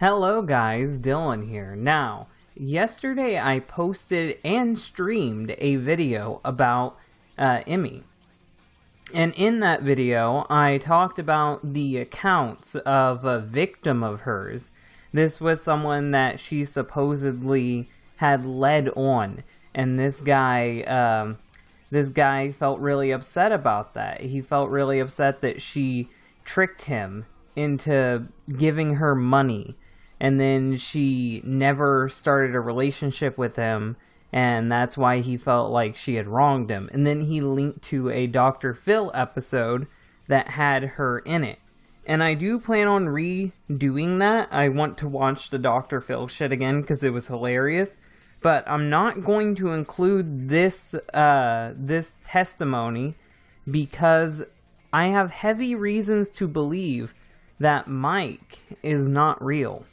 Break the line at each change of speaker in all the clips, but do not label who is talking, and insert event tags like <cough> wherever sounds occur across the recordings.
Hello guys, Dylan here. Now, yesterday I posted and streamed a video about uh, Emmy. And in that video, I talked about the accounts of a victim of hers. This was someone that she supposedly had led on. And this guy, um, this guy felt really upset about that. He felt really upset that she tricked him into giving her money and then she never started a relationship with him and that's why he felt like she had wronged him. And then he linked to a dr phil episode that had her in it. And i do plan on redoing that. I want to watch the dr phil shit again because it was hilarious. But i'm not going to include this uh, this testimony because i have heavy reasons to believe that mike is not real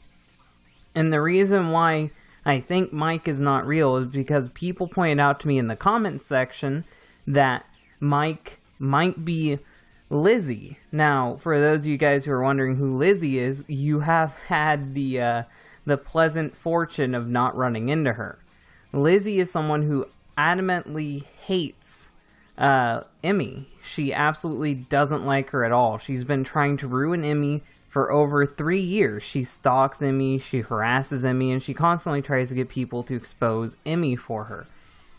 and the reason why I think Mike is not real is because people pointed out to me in the comments section that Mike might be Lizzie. Now, for those of you guys who are wondering who Lizzie is, you have had the uh, the pleasant fortune of not running into her. Lizzie is someone who adamantly hates uh, Emmy. She absolutely doesn't like her at all. She's been trying to ruin Emmy for over three years. She stalks Emmy, she harasses Emmy, and she constantly tries to get people to expose Emmy for her.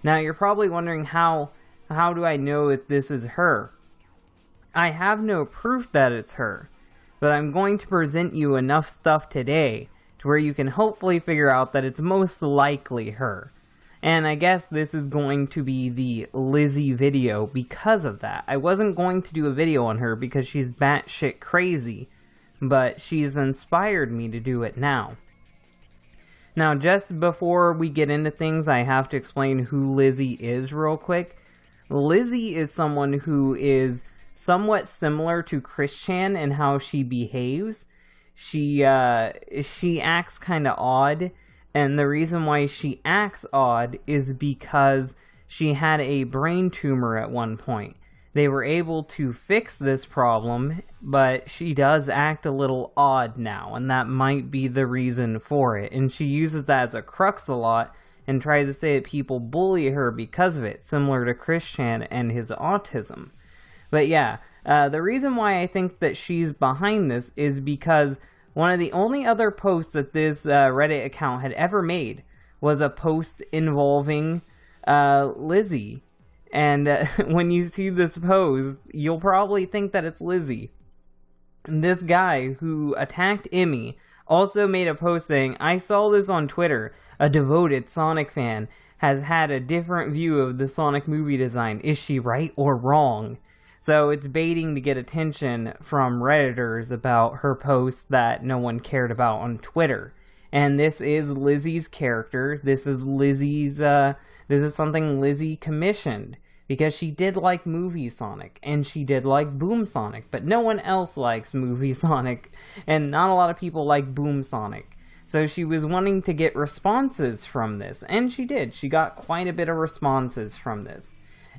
Now, you're probably wondering how how do I know if this is her? I have no proof that it's her, but I'm going to present you enough stuff today to where you can hopefully figure out that it's most likely her. And I guess this is going to be the Lizzie video because of that. I wasn't going to do a video on her because she's batshit crazy but she's inspired me to do it now. Now, just before we get into things, I have to explain who Lizzie is real quick. Lizzie is someone who is somewhat similar to Christian in how she behaves. She uh, she acts kind of odd, and the reason why she acts odd is because she had a brain tumor at one point they were able to fix this problem, but she does act a little odd now, and that might be the reason for it. And she uses that as a crux a lot and tries to say that people bully her because of it, similar to Christian and his autism. But yeah, uh, the reason why I think that she's behind this is because one of the only other posts that this uh, Reddit account had ever made was a post involving uh, Lizzie and uh, <laughs> when you see this post, you'll probably think that it's Lizzie. This guy who attacked Emmy also made a post saying, I saw this on Twitter. A devoted Sonic fan has had a different view of the Sonic movie design. Is she right or wrong? So it's baiting to get attention from Redditors about her post that no one cared about on Twitter. And this is Lizzie's character. This is Lizzie's, uh, this is something Lizzie commissioned because she did like Movie Sonic and she did like Boom Sonic, but no one else likes Movie <laughs> Sonic and not a lot of people like Boom Sonic. So she was wanting to get responses from this, and she did. She got quite a bit of responses from this.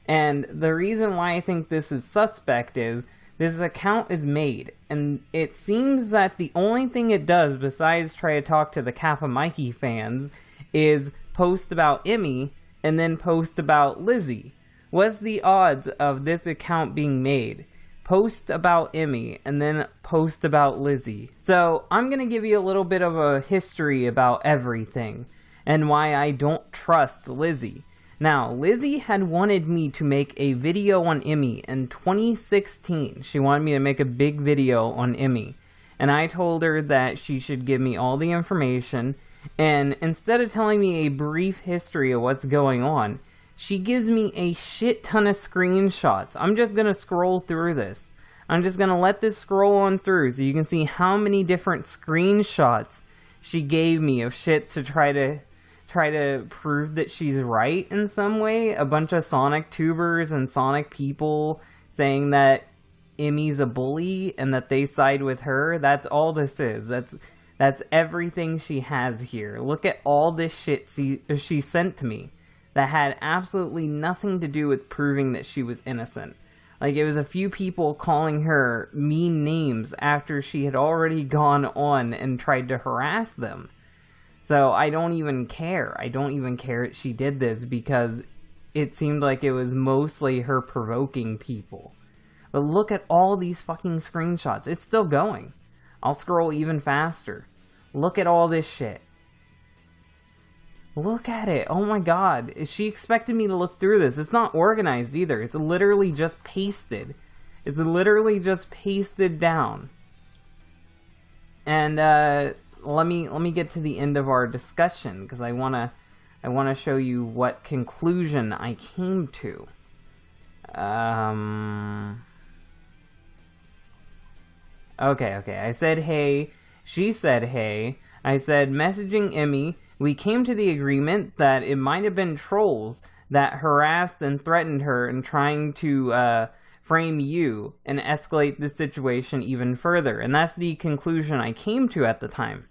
And the reason why I think this is suspect is this account is made, and it seems that the only thing it does besides try to talk to the Kappa Mikey fans is post about Emmy and then post about Lizzie. What's the odds of this account being made? Post about Emmy and then post about Lizzie. So I'm going to give you a little bit of a history about everything and why I don't trust Lizzie. Now, Lizzie had wanted me to make a video on Emmy in 2016. She wanted me to make a big video on Emmy. And I told her that she should give me all the information. And instead of telling me a brief history of what's going on, she gives me a shit ton of screenshots. I'm just going to scroll through this. I'm just going to let this scroll on through so you can see how many different screenshots she gave me of shit to try to try to prove that she's right in some way. A bunch of Sonic tubers and Sonic people saying that Emmy's a bully and that they side with her. That's all this is. That's that's everything she has here. Look at all this shit she, she sent to me that had absolutely nothing to do with proving that she was innocent. Like it was a few people calling her mean names after she had already gone on and tried to harass them. So I don't even care. I don't even care that she did this because it seemed like it was mostly her provoking people. But look at all these fucking screenshots. It's still going. I'll scroll even faster. Look at all this shit. Look at it. Oh my god. She expected me to look through this. It's not organized either. It's literally just pasted. It's literally just pasted down. And uh, let me let me get to the end of our discussion because I wanna I wanna show you what conclusion I came to. Um. Okay, okay. I said hey. She said hey. I said messaging Emmy we came to the agreement that it might have been trolls that harassed and threatened her and trying to uh, frame you and escalate the situation even further. And that's the conclusion I came to at the time.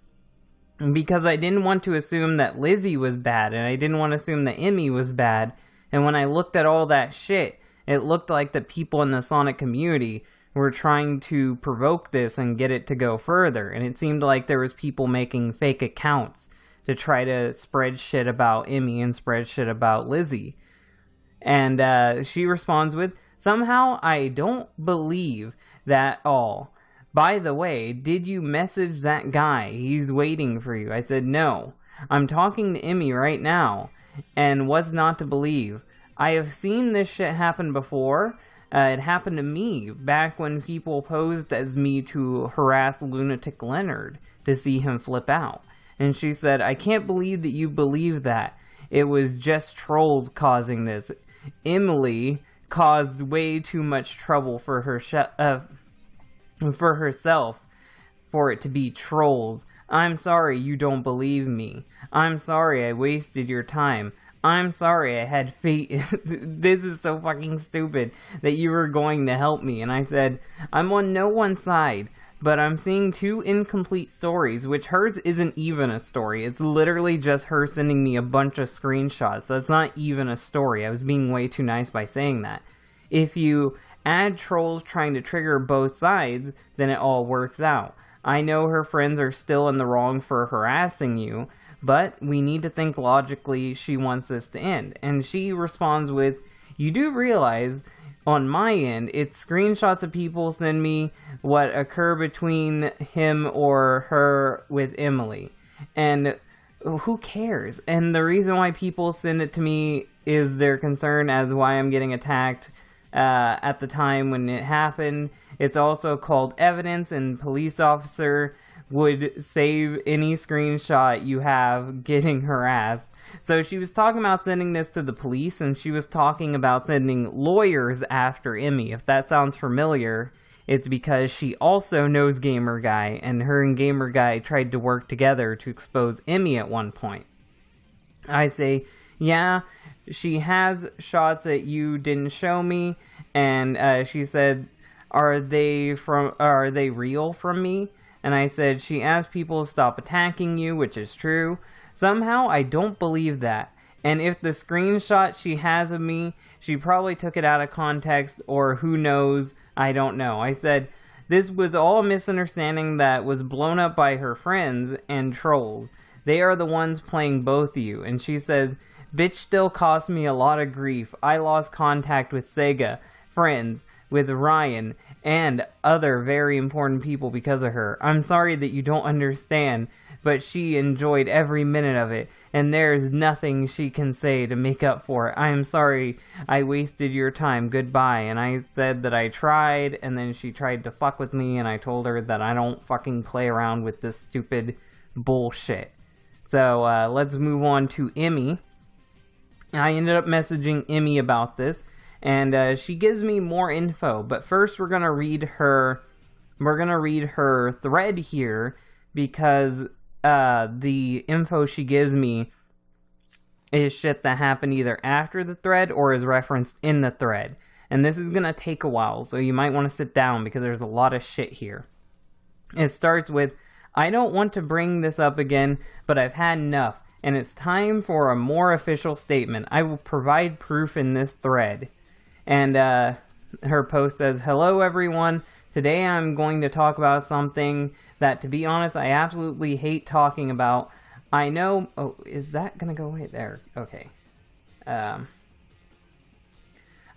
Because I didn't want to assume that Lizzie was bad, and I didn't want to assume that Emmy was bad. And when I looked at all that shit, it looked like the people in the Sonic community were trying to provoke this and get it to go further. And it seemed like there was people making fake accounts to try to spread shit about Emmy and spread shit about Lizzie. And uh, she responds with, Somehow I don't believe that all. By the way, did you message that guy? He's waiting for you. I said, No. I'm talking to Emmy right now. And what's not to believe? I have seen this shit happen before. Uh, it happened to me back when people posed as me to harass Lunatic Leonard to see him flip out. And she said, I can't believe that you believe that. It was just trolls causing this. Emily caused way too much trouble for her uh, <laughs> for herself for it to be trolls. I'm sorry you don't believe me. I'm sorry I wasted your time. I'm sorry I had faith. <laughs> this is so fucking stupid that you were going to help me. And I said, I'm on no one's side but I'm seeing two incomplete stories, which hers isn't even a story. It's literally just her sending me a bunch of screenshots, so it's not even a story. I was being way too nice by saying that. If you add trolls trying to trigger both sides, then it all works out. I know her friends are still in the wrong for harassing you, but we need to think logically she wants this to end. And she responds with, You do realize on my end, it's screenshots of people send me what occur between him or her with Emily. And who cares? And the reason why people send it to me is their concern as why I'm getting attacked uh, at the time when it happened. It's also called evidence, and police officer would save any screenshot you have <laughs> getting harassed. So she was talking about sending this to the police, and she was talking about sending lawyers after Emmy. If that sounds familiar, it's because she also knows Gamer Guy, and her and Gamer Guy tried to work together to expose Emmy at one point. I say, yeah, she has shots that you didn't show me, and uh, she said, are they from? Are they real from me? And I said, she asked people to stop attacking you, which is true. Somehow, I don't believe that. And if the screenshot she has of me, she probably took it out of context, or who knows, I don't know. I said, this was all a misunderstanding that was blown up by her friends and trolls. They are the ones playing both you. And she says, bitch still cost me a lot of grief. I lost contact with Sega, friends, with Ryan and other very important people because of her. I'm sorry that you don't understand, but she enjoyed every minute of it, and there's nothing she can say to make up for it. I am sorry I wasted your time. Goodbye. And I said that I tried, and then she tried to fuck with me, and I told her that I don't fucking play around with this stupid bullshit. So uh, let's move on to Emmy. I ended up messaging Emmy about this and uh, she gives me more info. But first, we're gonna read her. We're gonna read her thread here because uh, the info she gives me is shit that happened either after the thread or is referenced in the thread. And this is gonna take a while, so you might want to sit down because there's a lot of shit here. It starts with, I don't want to bring this up again, but I've had enough, and it's time for a more official statement. I will provide proof in this thread. And uh, her post says, "Hello everyone. Today I'm going to talk about something that, to be honest, I absolutely hate talking about. I know. Oh, is that gonna go right there? Okay. Um,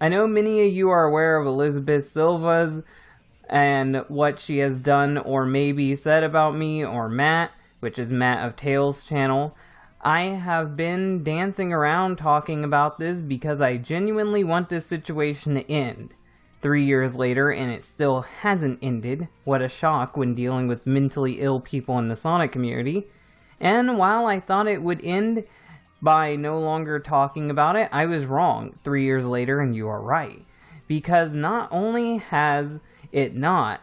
I know many of you are aware of Elizabeth Silva's and what she has done or maybe said about me or Matt, which is Matt of Tales channel. I have been dancing around talking about this because I genuinely want this situation to end. Three years later, and it still hasn't ended. What a shock when dealing with mentally ill people in the Sonic community. And while I thought it would end by no longer talking about it, I was wrong three years later, and you are right. Because not only has it not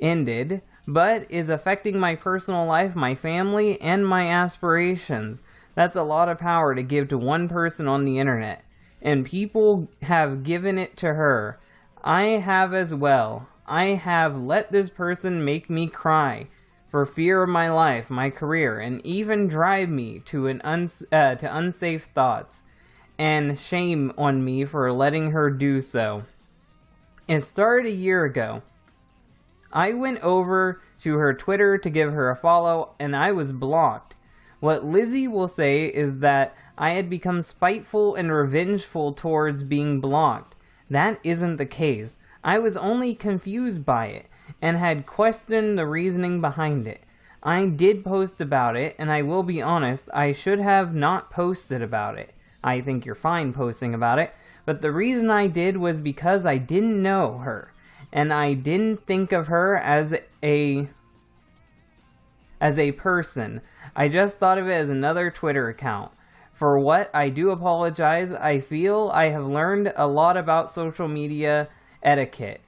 ended, but is affecting my personal life, my family, and my aspirations. That's a lot of power to give to one person on the internet. And people have given it to her. I have as well. I have let this person make me cry for fear of my life, my career, and even drive me to an uns uh, to unsafe thoughts, and shame on me for letting her do so. It started a year ago. I went over to her Twitter to give her a follow, and I was blocked. What Lizzie will say is that I had become spiteful and revengeful towards being blocked. That isn't the case. I was only confused by it and had questioned the reasoning behind it. I did post about it, and I will be honest, I should have not posted about it. I think you're fine posting about it, but the reason I did was because I didn't know her, and I didn't think of her as a as a person. I just thought of it as another Twitter account. For what, I do apologize. I feel I have learned a lot about social media etiquette.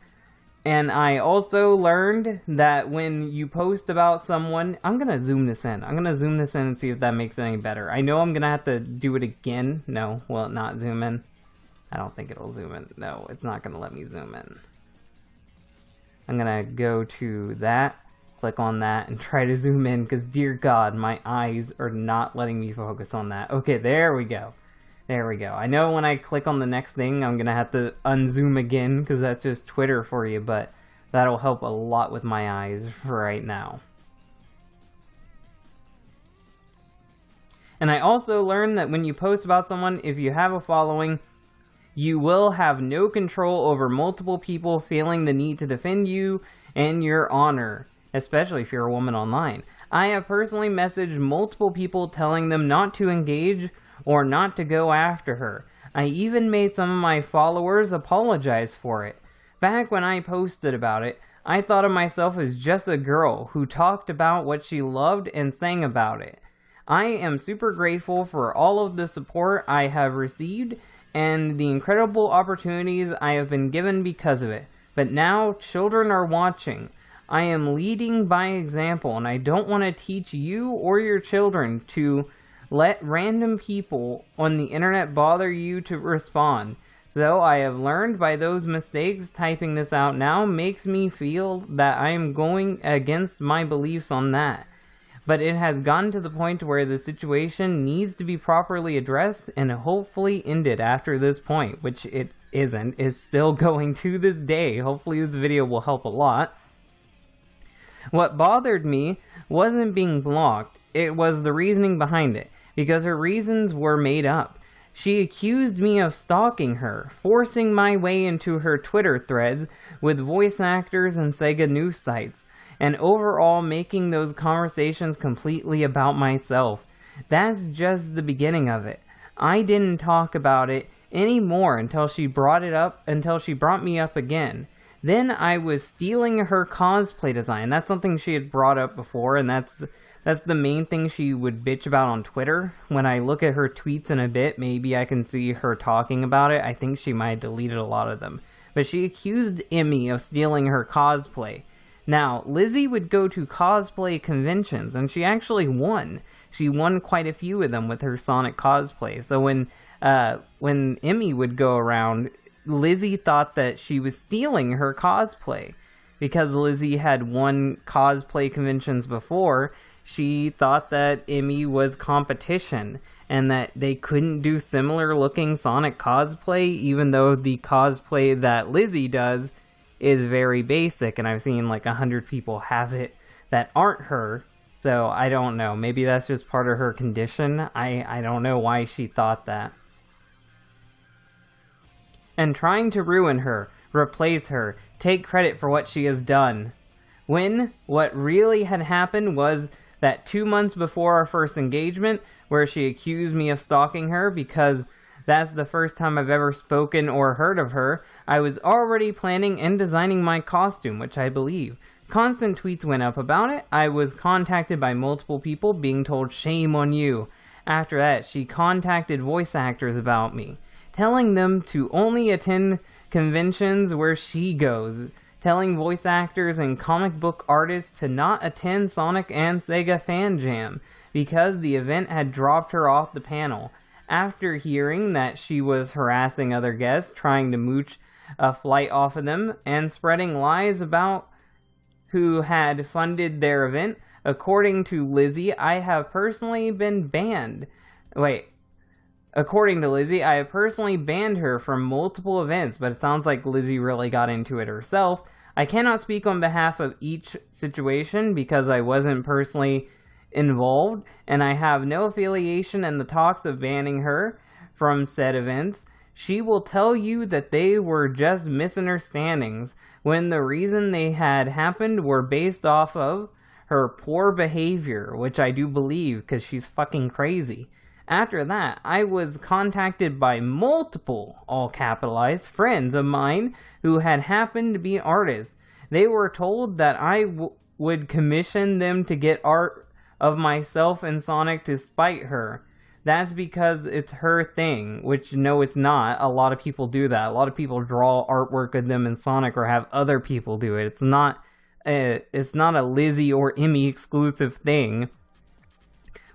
And I also learned that when you post about someone, I'm going to zoom this in. I'm going to zoom this in and see if that makes it any better. I know I'm going to have to do it again. No, will it not zoom in? I don't think it'll zoom in. No, it's not going to let me zoom in. I'm going to go to that, click on that, and <laughs> try to zoom in because, dear God, my eyes are not letting me focus on that. Okay, there we go. There we go. I know when I click on the next thing, I'm to have to unzoom again because that's just Twitter for you, but that'll help a lot with my eyes right now. And I also learned that when you post about someone, if you have a following, you will have no control over multiple people feeling the need to defend you and your honor, especially if you're a woman online. I have personally messaged multiple people telling them not to engage or not to go after her. I even made some of my followers apologize for it. Back when I posted about it, I thought of myself as just a girl who talked about what she loved and sang about it. I am super grateful for all of the support I have received and the incredible opportunities I have been given because of it. But now children are watching. I am leading by example and I don't want to teach you or your children to let random people on the internet bother you to respond. So I have learned by those mistakes typing this out now makes me feel that I am going against my beliefs on that. But it has gotten to the point where the situation needs to be properly addressed and hopefully ended after this point, which it isn't. is still <laughs> going to this day. Hopefully this video will help a lot. What bothered me wasn't being blocked, it was the reasoning behind it because her reasons were made up. She accused me of stalking her, forcing my way into her Twitter threads with voice actors and Sega news sites, and overall making those conversations completely about myself. That's just the beginning of it. I didn't talk about it anymore until she brought it up, until she brought me up again. Then I was stealing her cosplay design. That's something she had brought up before, and that's that's the main thing she would bitch about on Twitter. When I look at her tweets in a bit, maybe I can see her talking about it. I think she might have deleted a lot of them. But she accused Emmy of stealing her cosplay. Now, Lizzie would go to cosplay conventions, and she actually won. She won quite a few of them with her Sonic cosplay. So when uh, when Emmy would go around, Lizzie thought that she was stealing her cosplay because Lizzie had won cosplay conventions before she thought that Emmy was competition and that they couldn't do similar looking Sonic cosplay, even though the cosplay that Lizzie does is very basic, and I've seen like a hundred people have it that aren't her. So I don't know. Maybe that's just part of her condition. I, I don't know why she thought that. And trying to ruin her, replace her, take credit for what she has done. When what really had happened was that two months before our first engagement, where she accused me of stalking her because that's the first time I've ever spoken or heard of her, I was already planning and designing my costume, which I believe. Constant tweets went up about it. I was contacted by multiple people being told shame on you. After that, she contacted voice actors about me, telling them to only attend conventions where she goes telling voice actors and comic book artists to not attend Sonic and Sega Fan Jam because the event had dropped her off the panel. After hearing that she was harassing other guests, trying to mooch a flight off of them, and spreading lies about who had funded their event, according to Lizzie, I have personally been banned. Wait, According to Lizzie, I have personally banned her from multiple events, but it sounds like Lizzie really got into it herself. I cannot speak on behalf of each situation because I wasn't personally involved, and I have no affiliation in the talks of banning her from said events. She will tell you that they were just misunderstandings when the reason they had happened were based off of her poor behavior, which I do believe because she's fucking crazy. After that, I was contacted by multiple, all capitalized, friends of mine who had happened to be artists. They were told that I would commission them to get art of myself and Sonic to spite her. That's because it's her thing, which no, it's not. A lot of people do that. A lot of people draw artwork of them in Sonic or have other people do it. It's not a, it's not a Lizzie or Emmy exclusive thing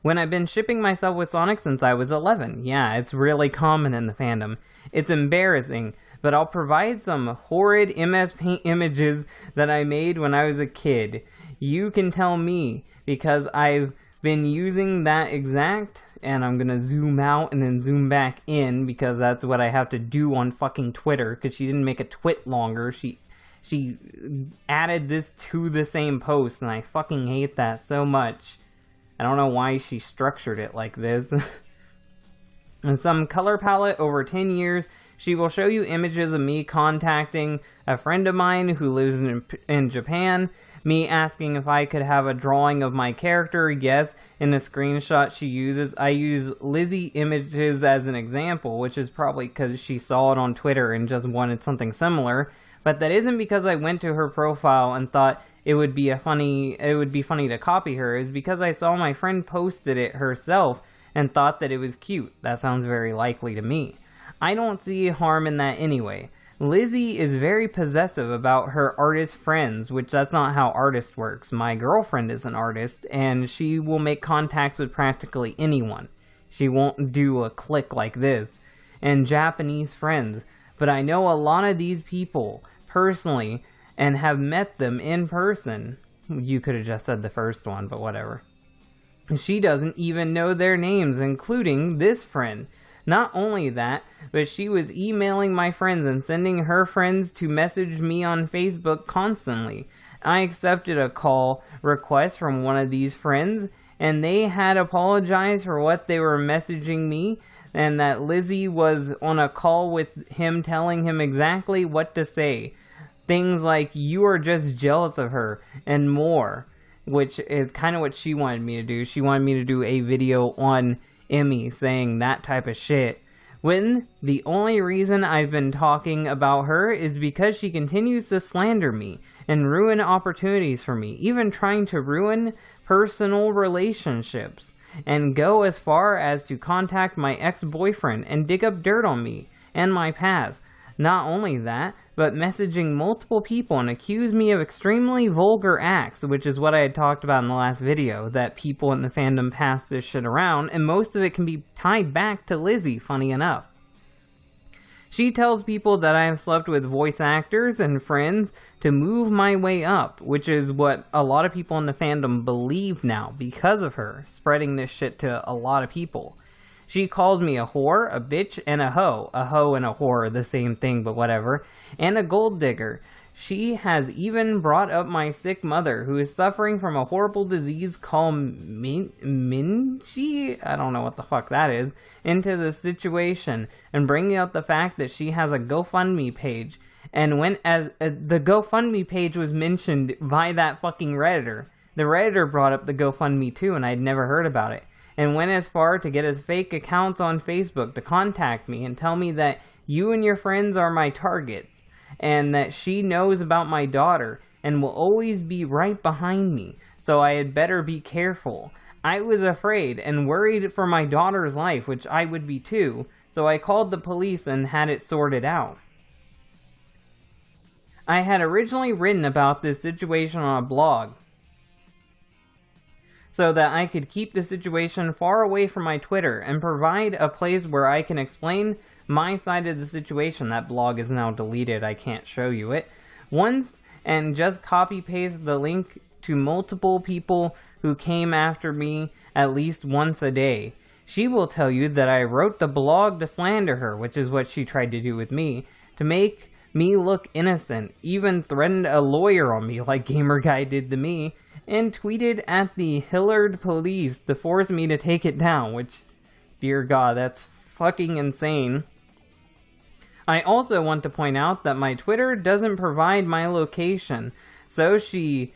when I've been shipping myself with Sonic since I was 11. Yeah, it's really common in the fandom. It's embarrassing, but I'll provide some horrid MS Paint images that I made when I was a kid. You can tell me, because I've been using that exact, and I'm gonna zoom out and then zoom back in, because that's what I have to do on fucking Twitter, because she didn't make a twit longer. She she added this to the same post, and I fucking hate that so much. I don't know why she structured it like this. <laughs> in some color palette over 10 years, she will show you images of me contacting a friend of mine who lives in, in Japan, me asking if I could have a drawing of my character. Yes, in the screenshot she uses, I use Lizzie images as an example, which is probably because she saw it on Twitter and just wanted something similar. But that isn't because I went to her profile and thought it would be a funny it would be funny to copy her is because I saw my friend posted it herself and thought that it was cute. That sounds very likely to me. I don't see harm in that anyway. Lizzie is very possessive about her artist friends, which that's not how artist works. My girlfriend is an artist and she will make contacts with practically anyone. She won't do a click like this. And Japanese friends. But I know a lot of these people personally and have met them in person. You could have just said the first one, but whatever. She doesn't even know their names, including this friend. Not only that, but she was emailing my friends and sending her friends to message me on Facebook constantly. I accepted a call request from one of these friends, and they had apologized for what they were messaging me, and that Lizzie was on a call with him telling him exactly what to say things like you are just jealous of her and more, which is kind of what she wanted me to do. She wanted me to do a video on Emmy saying that type of shit. When the only reason I've been talking about her is because she continues to slander me and ruin opportunities for me, even trying to ruin personal relationships, and go as far as to contact my ex boyfriend and dig up dirt on me and my past. Not only that, but messaging multiple people and accuse me of extremely vulgar acts, which is what I had talked about in the last video, that people in the fandom pass this shit around, and most of it can be tied back to Lizzie, funny enough. She tells people that I have slept with voice actors and friends to move my way up, which is what a lot of people in the fandom believe now because of her spreading this shit to a lot of people. She calls me a whore, a bitch, and a hoe. A hoe and a whore are the same thing, but whatever. And a gold digger. She has even brought up my sick mother, who is suffering from a horrible disease called min-? I don't know what the fuck that is, into the situation, and bringing up the fact that she has a GoFundMe page. And when as uh, the GoFundMe page was mentioned by that fucking redditor, the redditor brought up the GoFundMe too, and I'd never heard about it. And went as far to get his fake accounts on Facebook to contact me and tell me that you and your friends are my targets and that she knows about my daughter and will always be right behind me, so I had better be careful. I was afraid and worried for my daughter's life, which I would be too, so I called the police and had it sorted out. I had originally written about this situation on a blog, so that I could keep the situation far away from my Twitter and provide a place where I can explain my side of the situation. That blog is now deleted. I can't show you it. Once and just copy paste the link to multiple people who came after me at least once a day. She will tell you that I wrote the blog to slander her, which is what she tried to do with me, to make me look innocent, even threatened a lawyer on me <laughs> like Gamer Guy did to me, and tweeted at the Hilliard police to force me to take it down, which, dear God, that's fucking insane. I also want to point out that my Twitter doesn't provide my location, so she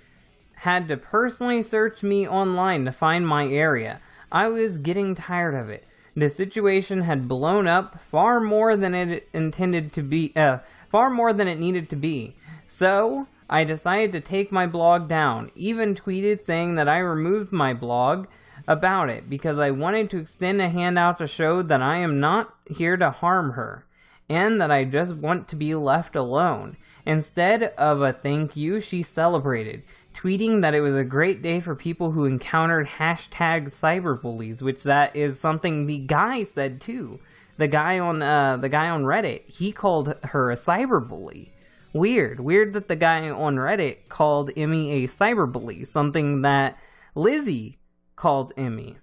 had to personally search me online to find my area. I was getting tired of it. The situation had blown up far more than it intended to be, uh, far more than it needed to be. So, I decided to take my blog down, even tweeted saying that I removed my blog about it because I wanted to extend a hand out to show that I am not here to harm her and that I just want to be left alone. Instead of a thank you, she celebrated, tweeting that it was a great day for people who encountered hashtag cyberbullies, which that is something the guy said too. The guy on uh, the guy on Reddit, he called her a cyberbully. Weird, weird that the guy on Reddit called Emmy a cyberbully, something that Lizzie calls Emmy.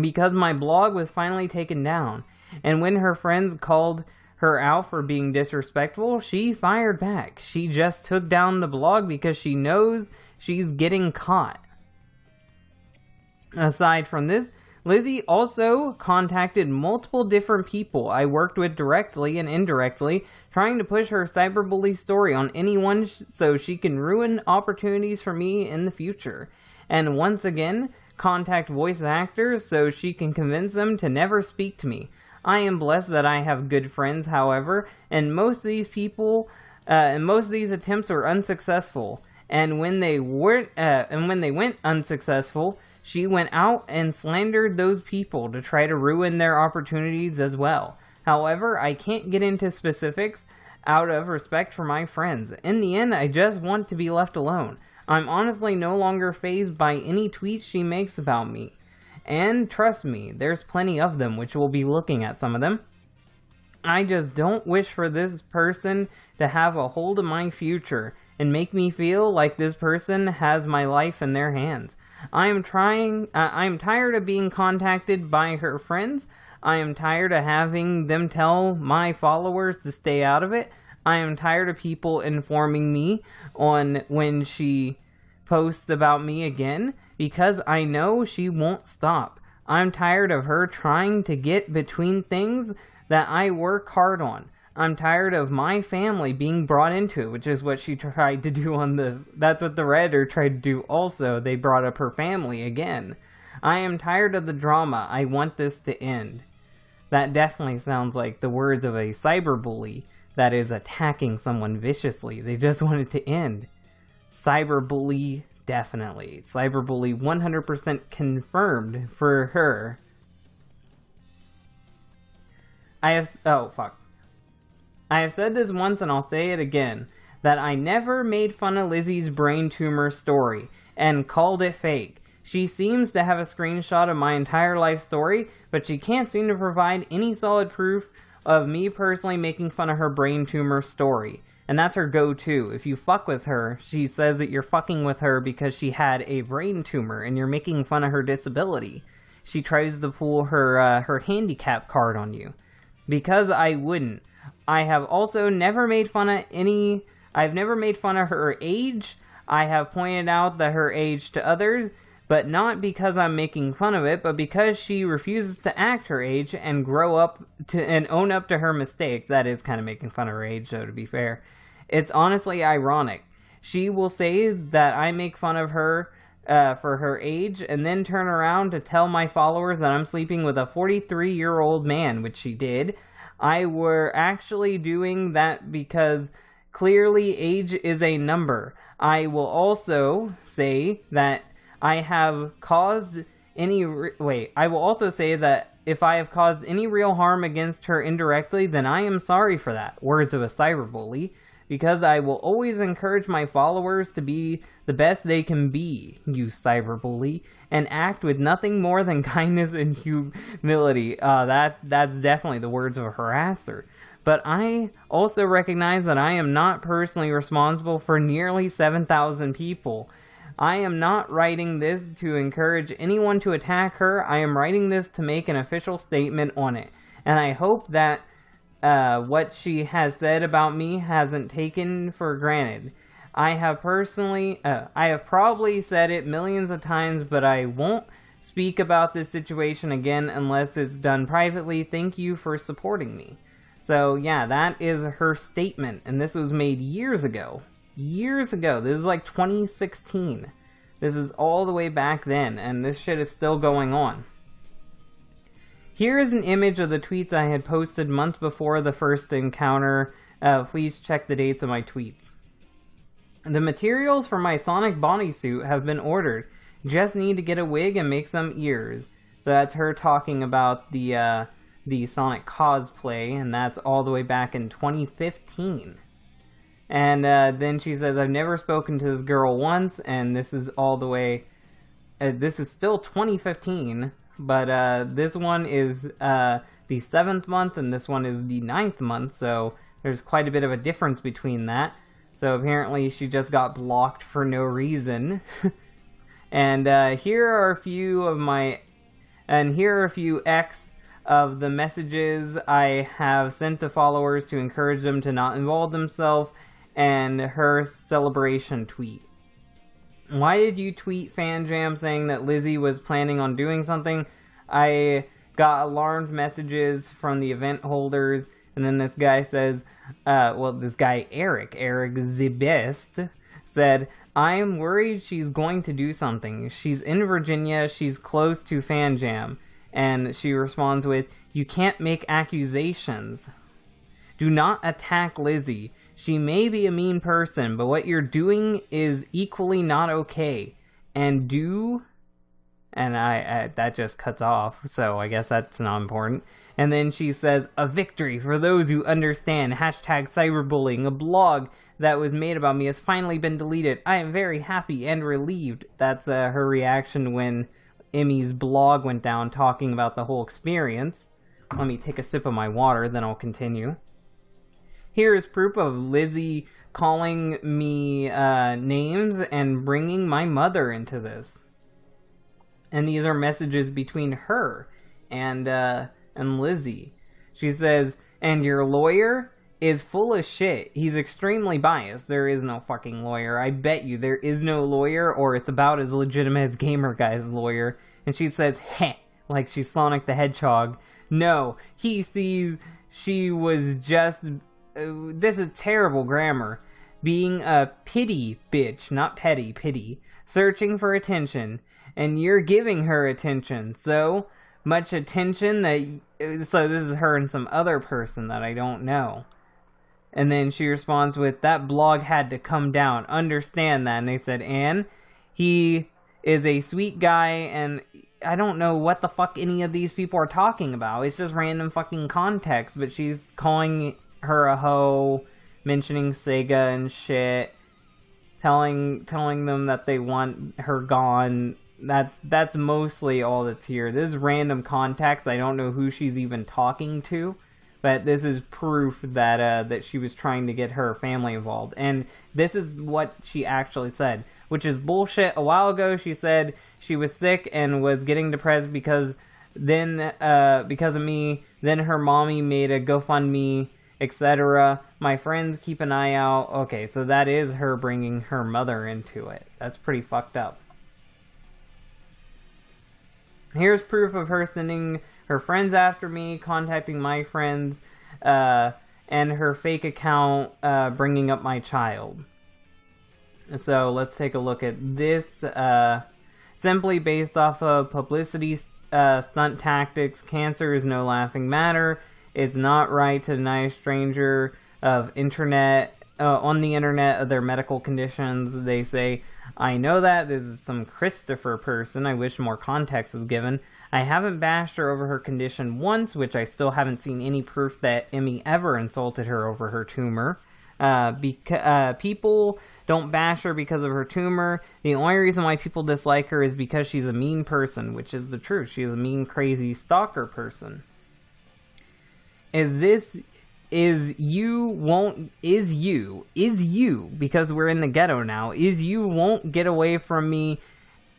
Because my blog was finally taken down, and when her friends called her out for being disrespectful, she fired back. She just took down the blog because she knows she's getting caught. Aside from this, Lizzie also contacted multiple different people I worked with directly and indirectly, trying to push her cyberbully story on anyone so she can ruin opportunities for me in the future. And once again, contact voice actors so she can convince them to never speak to me. I am blessed that I have good friends, however, and most of these people, uh, and most of these attempts were unsuccessful. And when they weren't, uh, and when they went unsuccessful, she went out and slandered those people to try to ruin their opportunities as well. However, I can't get into specifics out of respect for my friends. In the end, I just want to be left alone. I'm honestly no longer phased by any tweets she makes about me. And trust me, there's plenty of them, which we'll be looking at some of them. I just don't wish for this person to have a hold of my future and make me feel like this person has my life in their hands. I am trying, uh, I am tired of being contacted by her friends. I am tired of having them tell my followers to stay out of it. I am tired of people informing me on when she posts about me again because I know she won't stop. I'm tired of her trying to get between things that I work hard on. I'm tired of my family being brought into it, which is what she tried to do on the. That's what the Redditor tried to do also. They brought up her family again. I am tired of the drama. I want this to end. That definitely sounds like the words of a cyberbully that is attacking someone viciously. They just want it to end. Cyberbully Definitely. Cyberbully 100% confirmed for her. I have. Oh, fuck. I have said this once and I'll say it again that I never made fun of Lizzie's brain tumor story and called it fake. She seems to have a screenshot of my entire life story, but she can't seem to provide any solid proof of me personally making fun of her brain tumor story. And that's her go to. If you fuck with her, she says that you're fucking with her because she had a brain tumor and you're making fun of her disability. She tries to pull her uh, her handicap card on you. Because I wouldn't. I have also never made fun of any I've never made fun of her age. I have pointed out that her age to others, but not because I'm making fun of it, but because she refuses to act her age and grow up to and own up to her mistakes. That is kind of making fun of her age, though, to be fair. It's honestly ironic. She will say that I make fun of her uh, for her age and then turn around to tell my followers that I'm sleeping with a 43 year old man, which she did. I were actually doing that because clearly age is a number. I will also say that I have caused any. Wait, I will also say that if I have caused any real harm against her indirectly, then I am sorry for that. Words of a cyberbully. Because I will always encourage my followers to be the best they can be, you cyberbully, and act with nothing more than <laughs> kindness and humility. Uh, that that's definitely the words of a harasser. But I also recognize that I am not personally responsible for nearly 7,000 people. I am not writing this to encourage anyone to attack her. I am writing this to make an official statement on it. And I hope that uh, what she has said about me hasn't taken for granted. I have personally, uh, I have probably said it millions of times, but I won't speak about this situation again unless it's done privately. Thank you for supporting me. So, yeah, that is her statement, and this was made years ago years ago. This is like 2016. This is all the way back then, and this shit is still going on. Here is an image of the tweets I had posted months before the first encounter. Uh, please check the dates of my tweets. The materials for my Sonic bodysuit have been ordered. Just need to get a wig and make some ears. So that's her talking about the uh, the Sonic cosplay, and that's all the way back in 2015. And uh, then she says, I've never spoken to this girl once, and this is all the way. Uh, this is still 2015, but uh, this one is uh, the seventh month, and this one is the ninth month, so there's quite a bit of a difference between that. So apparently, she just got blocked for no reason. <laughs> and uh, here are a few of my. And here are a few X of the messages I have sent to followers to encourage them to not involve themselves and her celebration tweet. Why did you tweet FanJam saying that Lizzie was planning on doing something? I got alarmed messages from the event holders, and then this guy says, uh, well, this guy Eric, Eric Zibest, said, I am worried she's going to do something. She's in Virginia, she's close to FanJam. And she responds with, You can't make accusations. Do not attack Lizzie. She may be a mean person, but what you're doing is equally not okay. And do and I, I, that just cuts off so i guess that's not important. And then she says a victory for those who understand hashtag cyberbullying. A blog that was made about me has finally been deleted. I am very happy and relieved. That's uh, her reaction when emmy's blog went down talking about the whole experience. Let me take a sip of my water then i'll continue here is proof of Lizzie calling me uh, names and bringing my mother into this. And these are messages between her and uh, and Lizzie. She says, "And your lawyer is full of shit. He's extremely biased. There is no fucking lawyer. I bet you there is no lawyer, or it's about as legitimate as Gamer Guy's lawyer." And she says, "Heh," like she's Sonic the Hedgehog. No, he sees she was just uh, this is terrible grammar. Being a pity bitch, not petty, pity, searching for attention, and you're giving her attention. So much attention that. Uh, so this is her and some other person that I don't know. And then she responds with, That blog had to come down. Understand that. And they said, Anne, he is a sweet guy, and I don't know what the fuck any of these people are talking about. It's just random fucking context, but she's calling her a hoe, mentioning Sega and shit, telling telling them that they want her gone. That that's mostly all that's here. This is random contacts. I don't know who she's even talking to, but this is proof that uh, that she was trying to get her family involved, and this is what she actually said, which is bullshit. A while ago, she said she was sick and was getting depressed because then uh, because of me. Then her mommy made a GoFundMe, etc. My friends keep an eye out. Okay, so that is her bringing her mother into it. That's pretty fucked up. Here's proof of her sending her friends after me, contacting my friends, uh, and her fake account uh, bringing up my child. So let's take a look at this. Uh, simply based off of publicity uh, stunt tactics, cancer is no laughing matter. It's not right to deny a stranger of internet uh, on the internet of their medical conditions. They say I know that. This is some Christopher person. I wish more context was given. I haven't bashed her over her condition once, which I still haven't seen any proof that Emmy ever insulted her over her tumor. Uh, beca- uh, people don't bash her because of her tumor. The only reason why people dislike her is because she's a mean person, which is the truth. She's a mean, crazy stalker person. Is this is you won't is you is you because we're in the ghetto now is you won't get away from me.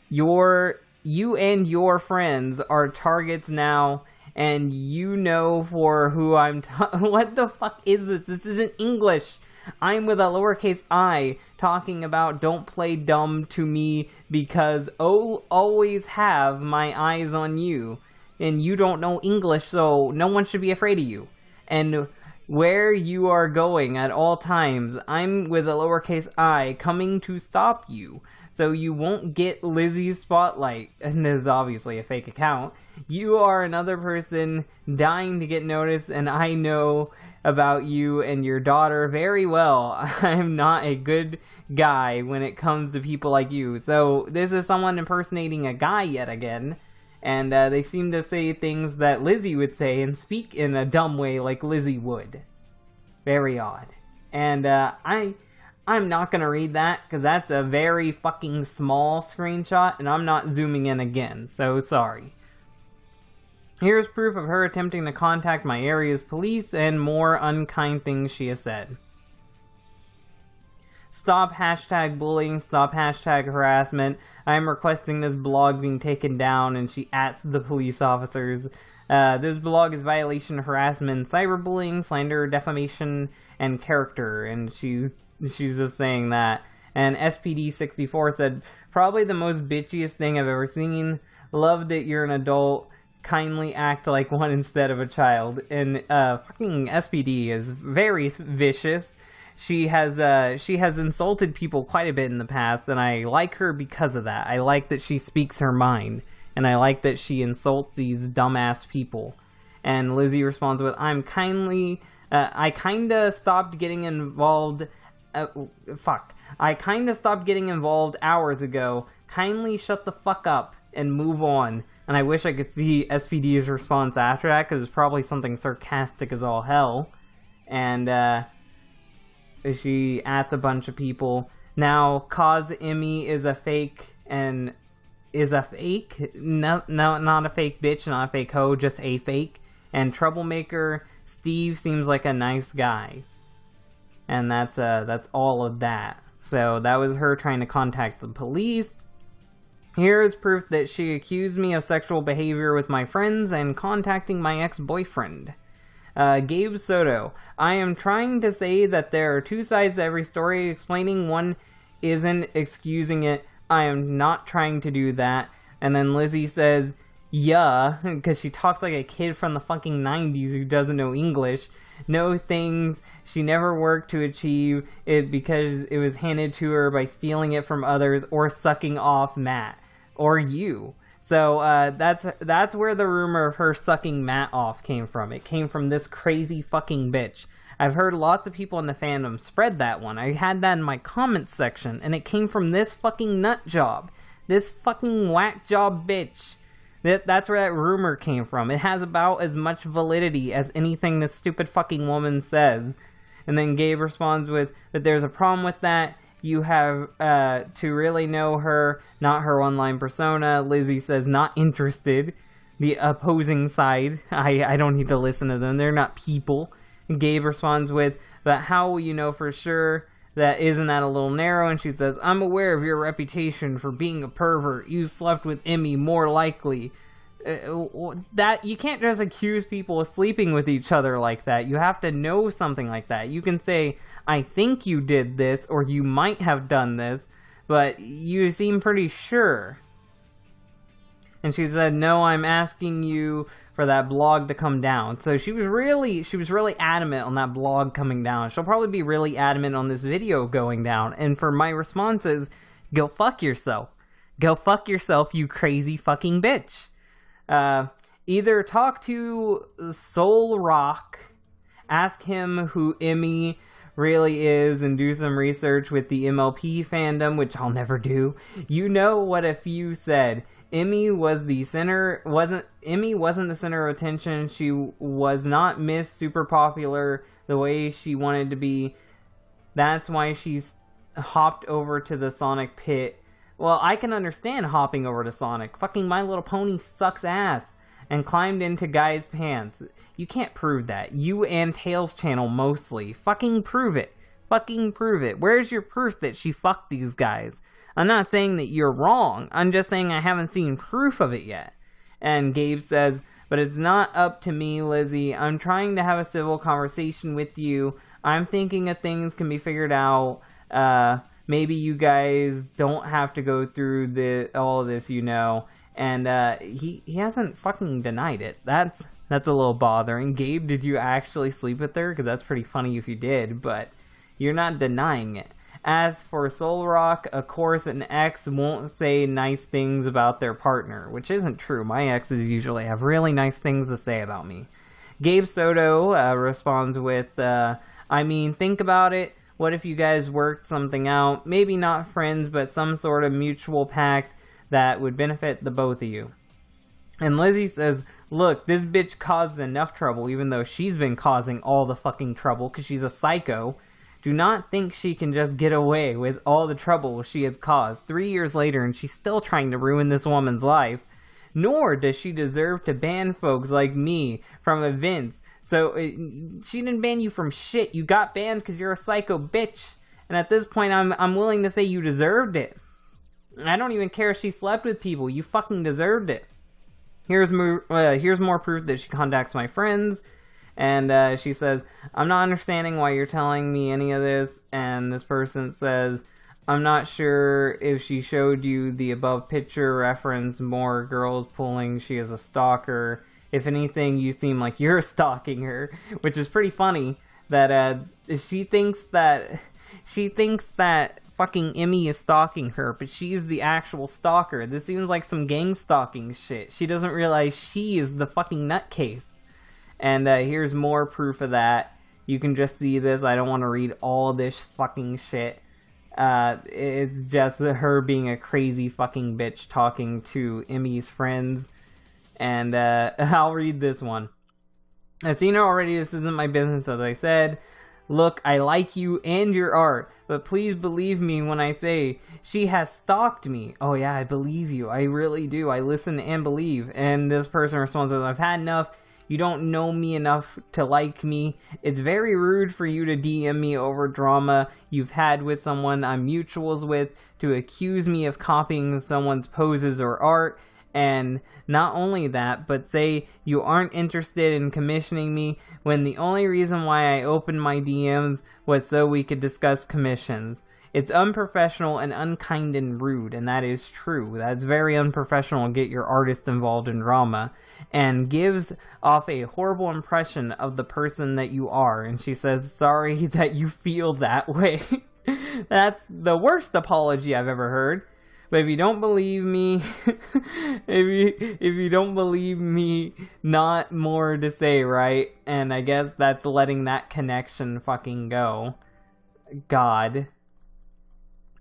Your you and your friends are targets now and you know for who I'm <laughs> what the fuck is this? This isn't English. I'm with a lowercase i talking about don't play dumb to me because oh always have my eyes on you and you don't know English so no one should be afraid of you and where you are going at all times. I'm with a lowercase i coming to stop you. So you won't get Lizzie's spotlight, <laughs> and this is obviously a fake account. You are another person dying to get noticed, and I know about you and your daughter very well. <laughs> I'm not a good guy when it comes to people like you. So this is someone impersonating a guy yet again and uh, they seem to say things that Lizzie would say and speak in a dumb way like Lizzie would. Very odd. And uh, I, I'm not gonna read that because that's a very fucking small screenshot, and I'm not zooming in again. So sorry. Here's proof of her attempting to contact my area's police and more unkind things she has said. Stop hashtag bullying, stop hashtag harassment. I am requesting this blog being taken down, and she asks the police officers. Uh, this blog is violation, harassment, cyberbullying, slander, defamation, and character. And she's she's just saying that. And SPD64 said, probably the most bitchiest thing I've ever seen. Love that you're an adult. Kindly act like one instead of a child. And uh, fucking SPD is very vicious she has uh, she has insulted people quite a bit in the past, and I like her because of that. I like that she speaks her mind, and I like that she insults these dumbass people. And Lizzie responds with, "I'm kindly, uh, I kinda stopped getting involved. Uh, fuck, I kinda stopped getting involved hours ago. Kindly shut the fuck up and move on." And I wish I could see SPD's response after that, because it's probably something sarcastic as all hell. And uh, she adds a bunch of people. Now, Cause Emmy is a fake and is a fake. No, no, not a fake bitch, not a fake hoe, just a fake. And Troublemaker Steve seems like a nice guy. And that's uh, that's all of that. So that was her trying to contact the police. Here is proof that she accused me of sexual behavior with my friends and contacting my ex-boyfriend. Uh, Gabe Soto, I am trying to say that there are two sides to every story. Explaining one isn't excusing it. I am not trying to do that. And then Lizzie says, yeah, <laughs> because she talks like a kid from the fucking 90s who doesn't know English. No things she never worked to achieve it because it was handed to her by stealing it from others or sucking off Matt or you. So uh, that's that's where the rumor of her sucking Matt off came from. It came from this crazy fucking bitch. I've heard lots of people in the fandom spread that one. I had that in my comments section, and it came from this fucking nut job, this fucking whack job bitch. That that's where that rumor came from. It has about as much validity as anything this stupid fucking woman says. And then Gabe responds with that there's a problem with that you have uh, to really know her, not her online persona. Lizzie says not interested. the opposing side. <laughs> I, I don't need to listen to them. They're not people. Gabe responds with, But how will you know for sure that isn't that a little narrow? And she says, I'm aware of your reputation for being a pervert. You slept with Emmy more likely. Uh, that you can't just accuse people of sleeping with each other like that. You have to know something like that. You can say, I think you did this, or you might have done this, but you seem pretty sure. And she said, "No, I'm asking you for that blog to come down." So she was really she was really adamant on that blog coming down. She'll probably be really adamant on this video going down. And for my responses, go fuck yourself. Go fuck yourself, you crazy fucking bitch. Uh, either talk to Solrock, ask him who Emmy really is and do some research with the MLP fandom, which I'll never do. You know what a few said. Emmy was the center wasn't Emmy wasn't the center of attention. She was not Miss Super Popular the way she wanted to be. That's why she's hopped over to the Sonic pit. Well, I can understand hopping over to Sonic. Fucking My Little Pony sucks ass. And climbed into Guy's pants. You can't prove that. You and Tails channel mostly. Fucking prove it. Fucking prove it. Where's your proof that she fucked these guys? I'm not saying that you're wrong. I'm just saying I haven't seen proof of it yet. And Gabe says, but it's not up to me, Lizzie. I'm trying to have a civil conversation with you. I'm thinking of things can be figured out. Uh, maybe you guys don't have to go through the all of this, you know. And uh, he he hasn't fucking denied it. That's that's a little bothering. Gabe, did you actually sleep with her? Because that's pretty funny if you did, but you're not denying it. As for Solrock, of course, an ex won't say nice things about their partner, which isn't true. My exes usually have really nice things to say about me. Gabe Soto uh, responds with, uh, I mean, think about it. What if you guys worked something out? Maybe not friends, but some sort of mutual pact that would benefit the both of you. And Lizzie says, Look, this bitch caused enough trouble, even though she's been causing all the fucking trouble because she's a psycho do not think she can just get away with all the trouble she has caused three years later and she's still trying to ruin this woman's life. Nor does she deserve to ban folks like me from events. So it, she didn't ban you from shit. You got banned because you're a psycho bitch. And at this point, I'm I'm willing to say you deserved it. I don't even care if she slept with people. You fucking deserved it. Here's more, uh, here's more proof that she contacts my friends and uh, she says, I'm not understanding why you're telling me any of this. And this person says, I'm not sure if she showed you the above picture reference more girls pulling she is a stalker. If anything, you seem like you're <laughs> stalking her, which is pretty funny that uh, she thinks that she thinks that fucking Emmy is stalking her, but she's the actual stalker. This seems like some gang stalking shit. She doesn't realize she is the fucking nutcase. And uh, here's more proof of that. You can just see this. I don't want to read all this fucking shit. Uh, it's just her being a crazy fucking bitch talking to Emmy's friends. And uh, <laughs> I'll read this one. I've seen her already. This isn't my business, as I said. Look, I like you and your art, but please believe me when I say she has stalked me. Oh, yeah, I believe you. I really do. I listen and believe. And this person responds, I've had enough. You don't know me enough to like me. It's very rude for you to DM me over drama you've had with someone I'm mutuals with to accuse me of copying someone's poses or art. And not only that, but say you aren't interested in commissioning me when the only reason why I opened my DMs was so we could discuss commissions. It's unprofessional and unkind and rude, and that is true. That's very unprofessional. Get your artist involved in drama, and gives off a horrible impression of the person that you are. And she says, "Sorry <laughs> that you feel that way." <laughs> That's the worst apology I've ever heard. But if you don't believe me, <laughs> if you if you don't believe me, not more to say, right? And I guess that's letting that connection fucking go. God.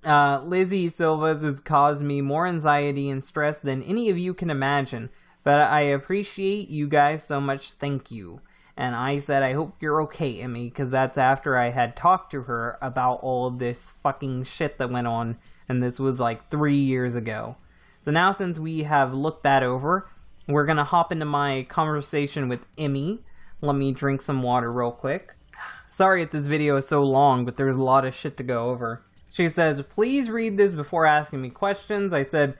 Uh, Lizzie Silva's has caused me more anxiety and stress than any of you can imagine, but I appreciate you guys so much. Thank you. And I said, I hope you're okay, Emmy, because that's after I had talked to her about all of this fucking shit that went on, and this was like three years ago. So now, since we have looked that over, we're gonna hop into my conversation with Emmy. Let me drink some water real quick. Sorry if this video is so long, but there's a lot of shit to go over. She says, please read this before asking me questions. I said,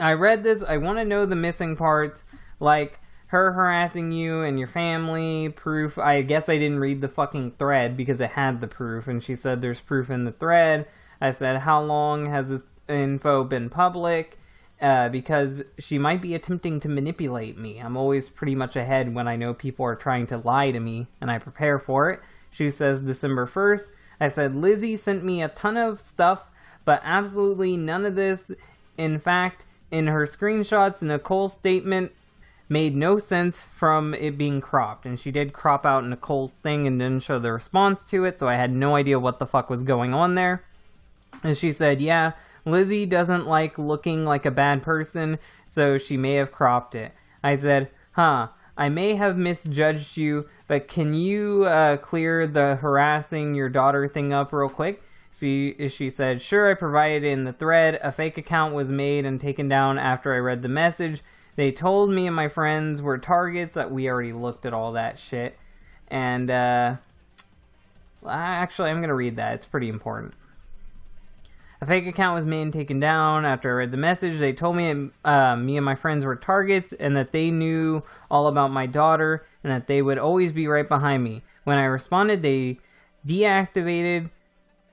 I read this. I want to know the missing parts, like her harassing you and your family, proof. I guess I didn't read the fucking thread because it had the proof, and she said there's proof in the thread. I said, how long has this info been public? Uh, because she might be attempting to manipulate me. I'm always pretty much ahead when I know people are trying to lie to me, and I prepare for it. She says December 1st. I said Lizzie sent me a ton of stuff, but absolutely none of this. In fact, in her screenshots, Nicole's statement made no sense from it being cropped. And she did crop out Nicole's thing and didn't show the response to it, so I had no idea what the fuck was going on there. And she said, yeah, Lizzie doesn't like looking like a bad person, so she may have cropped it. I said, huh, I may have misjudged you, but can you uh, clear the harassing your daughter thing up real quick? She, she said, Sure, I provided in the thread. A fake account was made and taken down after I read the message. They told me and my friends were targets. That we already looked at all that shit. And, uh, actually, I'm going to read that. It's pretty important. A fake account was made and taken down. After I read the message, they told me uh, me and my friends were targets and that they knew all about my daughter and that they would always be right behind me. When I responded, they deactivated,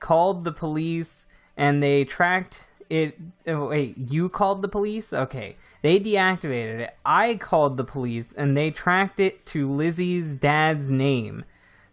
called the police, and they tracked it. Oh, wait, you called the police? Okay. They deactivated it. I called the police and they tracked it to Lizzie's dad's name.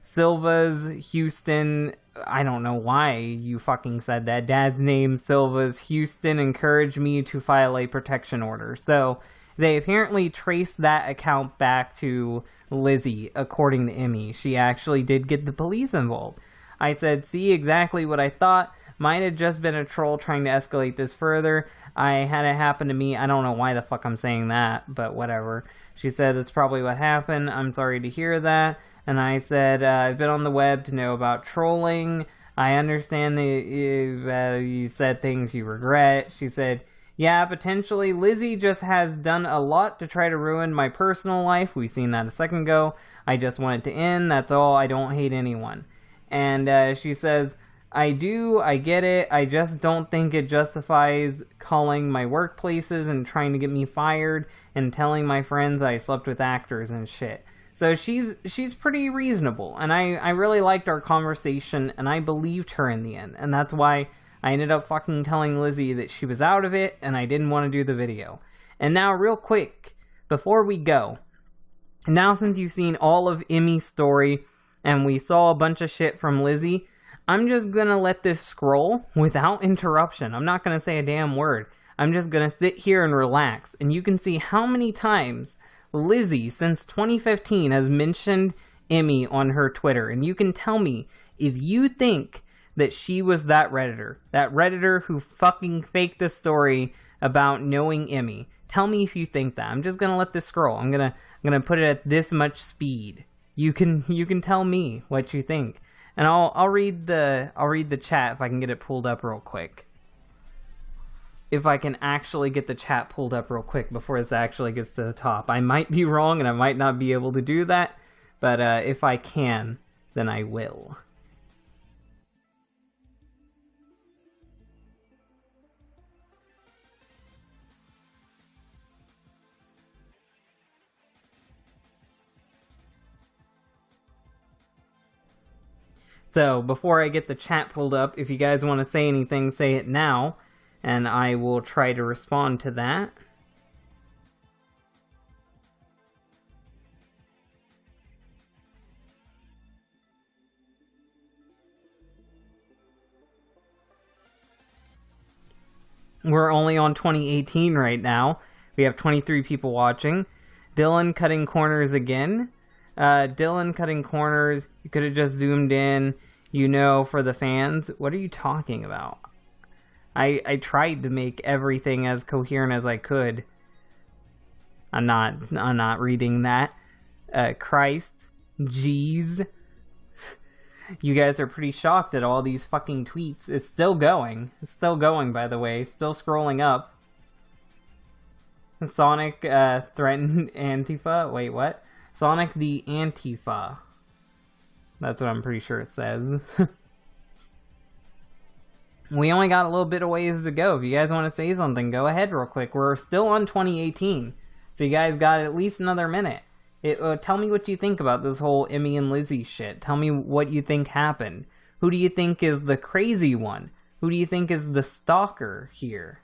Silva's Houston I don't know why you fucking said that. Dad's name, Silva's Houston, encouraged me to file a protection order. So they apparently traced that account back to Lizzie, according to Emmy. She actually did get the police involved. I said, see exactly what I thought. Might have just been a troll trying to escalate this further. I had it happen to me. I don't know why the fuck I'm saying that, but whatever. She said, that's probably what happened. I'm sorry to hear that and I said, uh, I've been on the web to know about trolling. I understand that you, uh, you said things you regret. She said, yeah, potentially. Lizzie just has done a lot to try to ruin my personal life. We've seen that a second ago. I just want it to end. That's all. I don't hate anyone. And uh, she says, I do. I get it. I just don't think it justifies calling my workplaces and trying to get me fired and telling my friends I slept with actors and shit. So she's she's pretty reasonable, and I I really liked our conversation, and I believed her in the end, and that's why I ended up fucking telling Lizzie that she was out of it, and I didn't want to do the video. And now, real quick, before we go, now since you've seen all of Emmy's story, and we saw a bunch of shit from Lizzie, I'm just gonna let this scroll without interruption. I'm not gonna say a damn word. I'm just gonna sit here and relax, and you can see how many times Lizzie, since 2015, has mentioned Emmy on her Twitter. And you can tell me if you think that she was that Redditor, that Redditor who fucking faked a story about knowing Emmy. Tell me if you think that. I'm just gonna let this scroll. I'm gonna I'm gonna put it at this much speed. You can <laughs> you can tell me what you think. And I'll I'll read the I'll read the chat if I can get it pulled up real quick if I can actually get the chat pulled up real quick before this actually gets to the top. I might be wrong and I might not be able to do that, but uh, if I can, then I will. So, before I get the chat pulled up, if you guys want to say anything, say it now and I will try to respond to that. We're only on 2018 right now. We have 23 people watching. Dylan cutting corners again. Uh, Dylan cutting corners. You could have just zoomed in, you know, for the fans. What are you talking about? I, I tried to make everything as coherent as I could. I'm not I'm not reading that. Uh, Christ, jeez. you guys are pretty shocked at all these fucking tweets. It's still going. It's still going, by the way. Still scrolling up. Sonic uh, threatened <laughs> Antifa. Wait, what? Sonic the Antifa. That's what I'm pretty sure it says. <laughs> we only got a little bit of ways to go. If you guys want to say something, go ahead real quick. We're still on 2018, so you guys got at least another minute. It, uh, tell me what you think about this whole Emmy and Lizzie shit. Tell me what you think happened. Who do you think is the crazy one? Who do you think is the stalker here?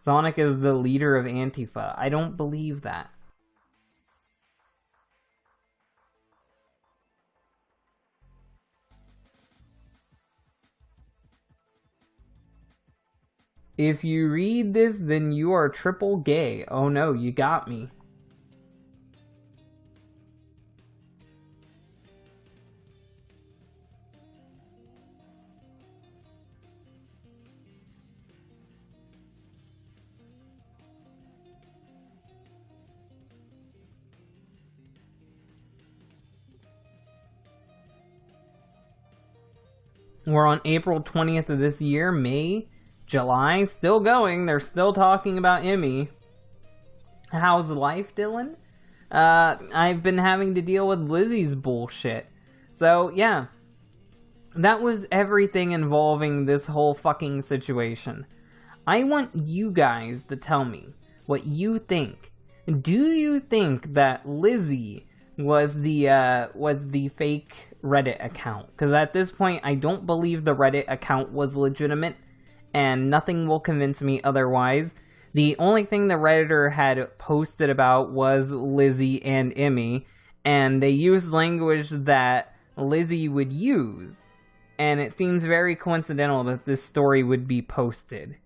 Sonic is the leader of Antifa. I don't believe that. If you read this, then you are triple gay. Oh no, you got me. We're on April 20th of this year, May, July, still going. They're still talking about Emmy. How's life, Dylan? Uh, I've been having to deal with Lizzie's bullshit. So, yeah. That was everything involving this whole fucking situation. I want you guys to tell me what you think. Do you think that Lizzie was the uh, was the fake Reddit account? Because at this point, I don't believe the Reddit account was legitimate, and nothing will convince me otherwise. The only thing the redditor had posted about was Lizzie and Emmy, and they used language that Lizzie would use, and it seems very coincidental that this story would be posted.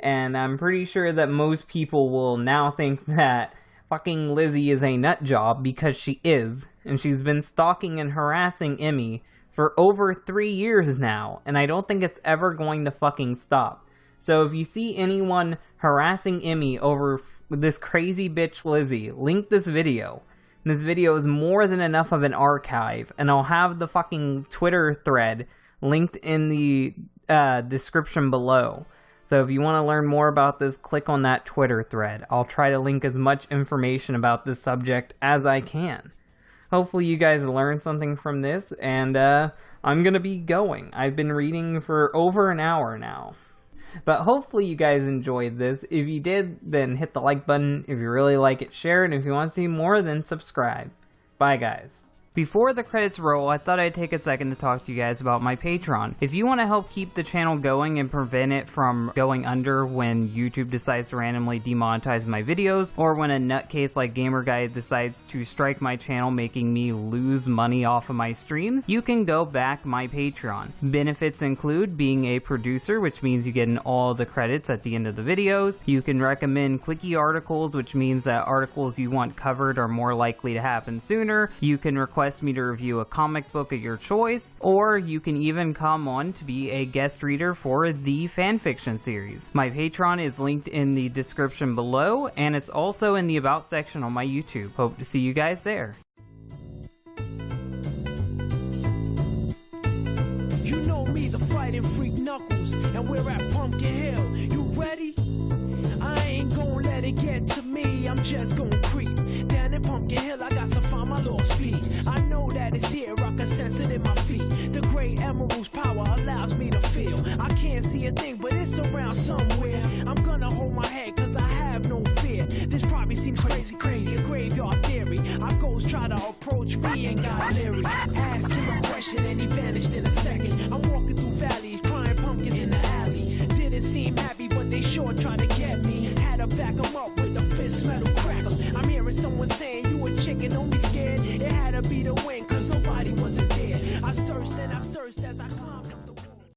And I'm pretty sure that most people will now think <laughs> that fucking Lizzie is a nut job because she is, and she's been stalking and harassing Emmy for over three years now, and I don't think it's ever going to fucking stop. So if you see anyone harassing Emmy over this crazy bitch Lizzie, link this video. This video is more than enough of an archive, and I'll have the fucking Twitter thread linked in the uh, description below. So if you want to learn more about this, click on that Twitter thread. I'll try to link as much information about this subject as I can. Hopefully you guys learned something from this, and uh, I'm going to be going. I've been reading for over an hour now. But hopefully you guys enjoyed this. If you did, then hit the like button. If you really like it, share it. And if you want to see more, then subscribe. Bye, guys. Before the credits roll, I thought I'd take a second to talk to you guys about my Patreon. If you want to help keep the channel going and prevent it from going under when YouTube decides to randomly demonetize my videos, or when a nutcase like Gamerguy decides to strike my channel making me lose money off of my streams, you can go back my Patreon. Benefits include being a producer, which means you get in all the credits at the end of the videos. You can recommend clicky articles, which means that articles you want covered are more likely to happen sooner. You can request request me to review a comic book of your choice, or you can even come on to be a guest reader for the fanfiction series. My Patreon is linked in the description below, and it's also in the About section on my YouTube. Hope to see you guys there. You know me, the fighting freak Knuckles, and we're at Pumpkin Hill. You ready? I ain't gonna let it get to me, I'm just gonna creep down in Pumpkin Hill. I got to I know that it's here, I can sense it in my feet. The great emerald's power allows me to feel. I can't see a thing, but it's around somewhere. I'm gonna hold my head, cause I have no fear. This probably seems crazy, crazy, graveyard theory. Our ghosts try to approach me and got leery. Ask him a question and he vanished in a second. I'm walking through valleys, crying pumpkins in the alley. Didn't seem happy, but they sure tried to
this metal crackle. I'm hearing someone saying you a chicken, don't be scared. It had to be the wind, cause nobody wasn't there. I searched and I searched as I